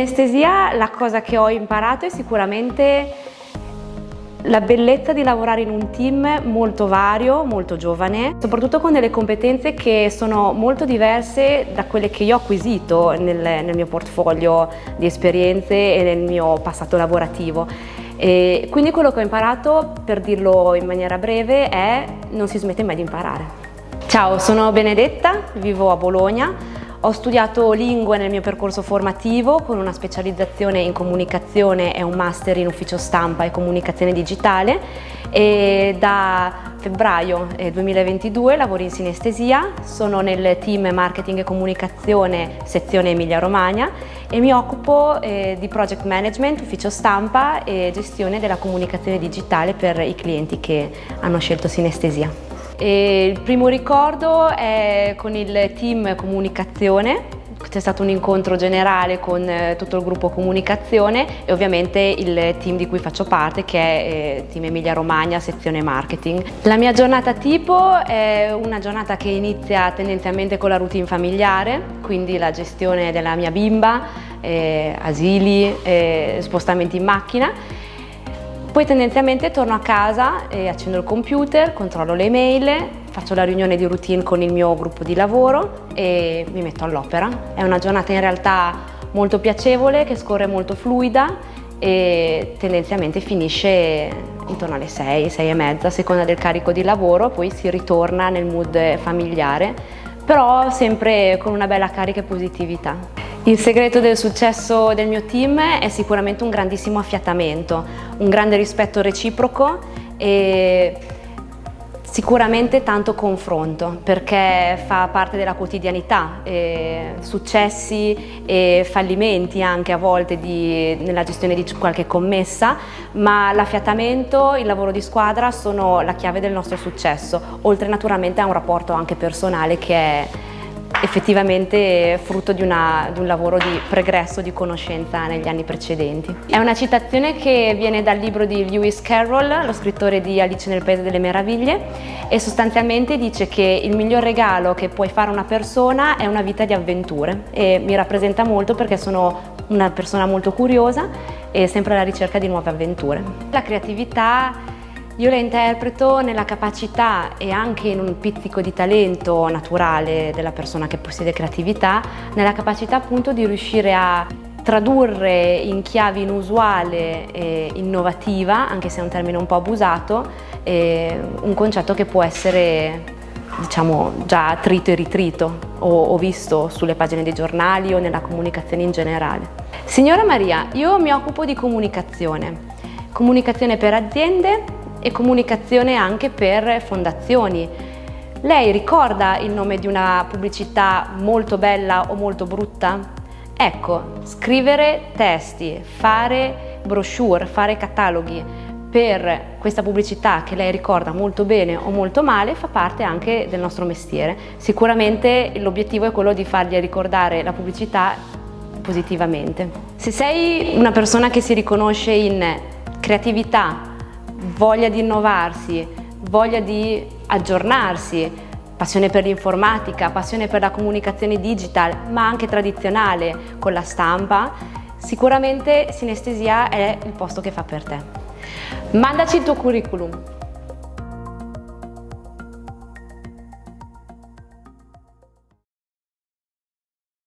Sinestesia la cosa che ho imparato è sicuramente la bellezza di lavorare in un team molto vario, molto giovane, soprattutto con delle competenze che sono molto diverse da quelle che io ho acquisito nel, nel mio portfolio di esperienze e nel mio passato lavorativo. E quindi quello che ho imparato, per dirlo in maniera breve, è non si smette mai di imparare. Ciao, sono Benedetta, vivo a Bologna, ho studiato lingue nel mio percorso formativo con una specializzazione in comunicazione e un master in ufficio stampa e comunicazione digitale. E da febbraio 2022 lavoro in sinestesia, sono nel team marketing e comunicazione sezione Emilia Romagna e mi occupo eh, di project management, ufficio stampa e gestione della comunicazione digitale per i clienti che hanno scelto sinestesia. E il primo ricordo è con il team comunicazione, c'è stato un incontro generale con eh, tutto il gruppo comunicazione e ovviamente il team di cui faccio parte che è eh, Team Emilia Romagna, sezione marketing. La mia giornata tipo è una giornata che inizia tendenzialmente con la routine familiare, quindi la gestione della mia bimba, eh, asili, spostamenti in macchina poi tendenzialmente torno a casa e accendo il computer, controllo le mail, faccio la riunione di routine con il mio gruppo di lavoro e mi metto all'opera. È una giornata in realtà molto piacevole, che scorre molto fluida e tendenzialmente finisce intorno alle 6, 6 e mezza, a seconda del carico di lavoro, poi si ritorna nel mood familiare, però sempre con una bella carica e positività. Il segreto del successo del mio team è sicuramente un grandissimo affiatamento, un grande rispetto reciproco e Sicuramente tanto confronto perché fa parte della quotidianità, eh, successi e fallimenti anche a volte di, nella gestione di qualche commessa, ma l'affiatamento, il lavoro di squadra sono la chiave del nostro successo, oltre naturalmente a un rapporto anche personale che è effettivamente frutto di, una, di, un lavoro di pregresso di conoscenza negli anni precedenti. È una citazione che viene dal libro di Lewis Carroll, lo scrittore di Alice nel Paese delle Meraviglie e sostanzialmente dice che il miglior regalo che puoi fare a una persona è una vita di avventure e mi rappresenta molto perché sono una persona molto curiosa e sempre alla ricerca di nuove avventure. La creatività io la interpreto nella capacità e anche in un pizzico di talento naturale della persona che possiede creatività, nella capacità appunto di riuscire a tradurre in chiave inusuale e innovativa, anche se è un termine un po' abusato, un concetto che può essere diciamo già trito e ritrito o, o visto sulle pagine dei giornali o nella comunicazione in generale. Signora Maria, io mi occupo di comunicazione, comunicazione per aziende e comunicazione anche per fondazioni. Lei ricorda il nome di una pubblicità molto bella o molto brutta? Ecco, scrivere testi, fare brochure, fare cataloghi per questa pubblicità che lei ricorda molto bene o molto male fa parte anche del nostro mestiere. Sicuramente l'obiettivo è quello di fargli ricordare la pubblicità positivamente. Se sei una persona che si riconosce in creatività, voglia di innovarsi, voglia di aggiornarsi, passione per l'informatica, passione per la comunicazione digital, ma anche tradizionale con la stampa, sicuramente Sinestesia è il posto che fa per te. Mandaci il tuo curriculum,